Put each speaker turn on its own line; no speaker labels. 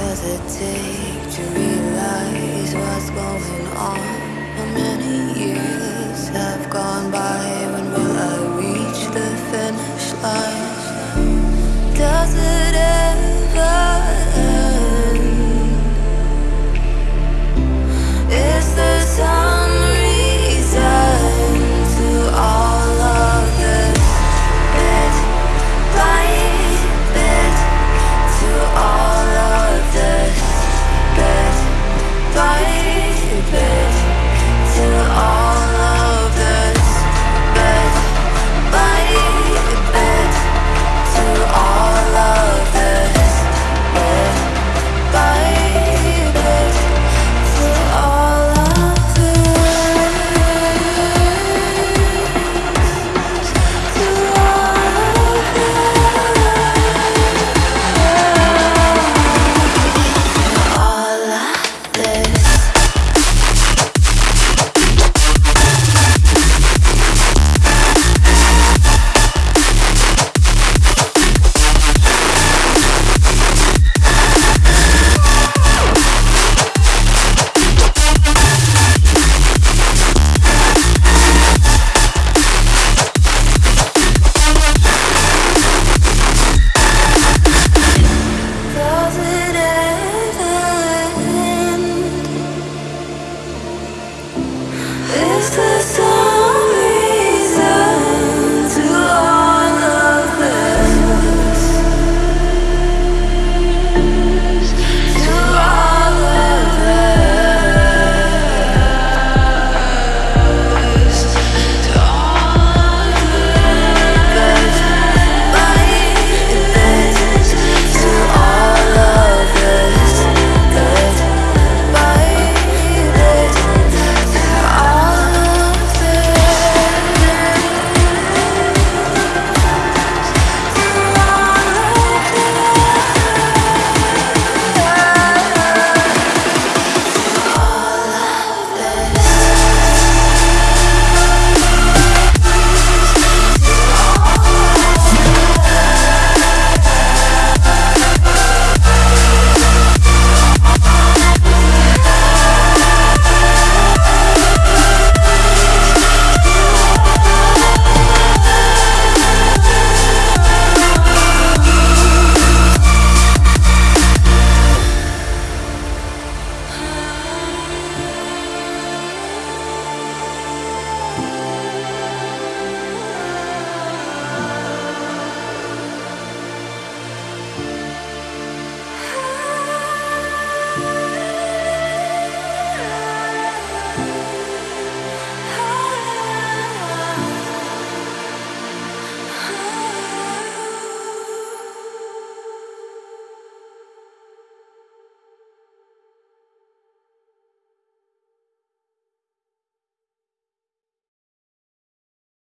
it take to realize what's going on? How many years have gone by?